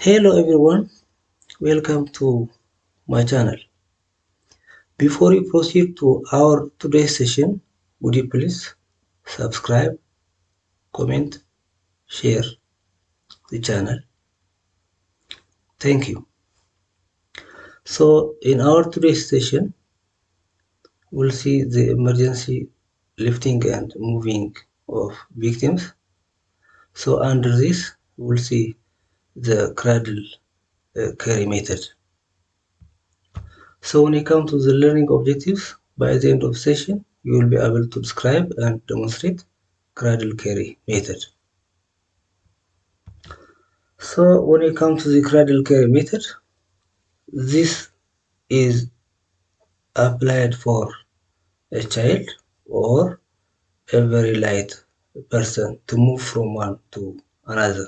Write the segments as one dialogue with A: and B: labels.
A: Hello everyone, welcome to my channel. Before we proceed to our today's session, would you please subscribe, comment, share the channel. Thank you. So in our today's session, we'll see the emergency lifting and moving of victims. So under this, we'll see the cradle uh, carry method. So when you come to the learning objectives, by the end of session, you will be able to describe and demonstrate cradle carry method. So when you come to the cradle carry method, this is applied for a child or a very light person to move from one to another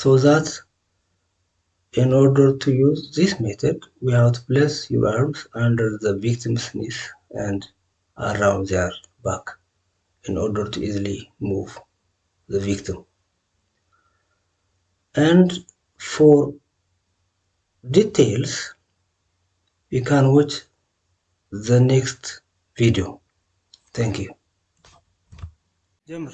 A: so that in order to use this method, we have to place your arms under the victim's knees and around their back in order to easily move the victim. And for details, you can watch the next video. Thank you. Jammer.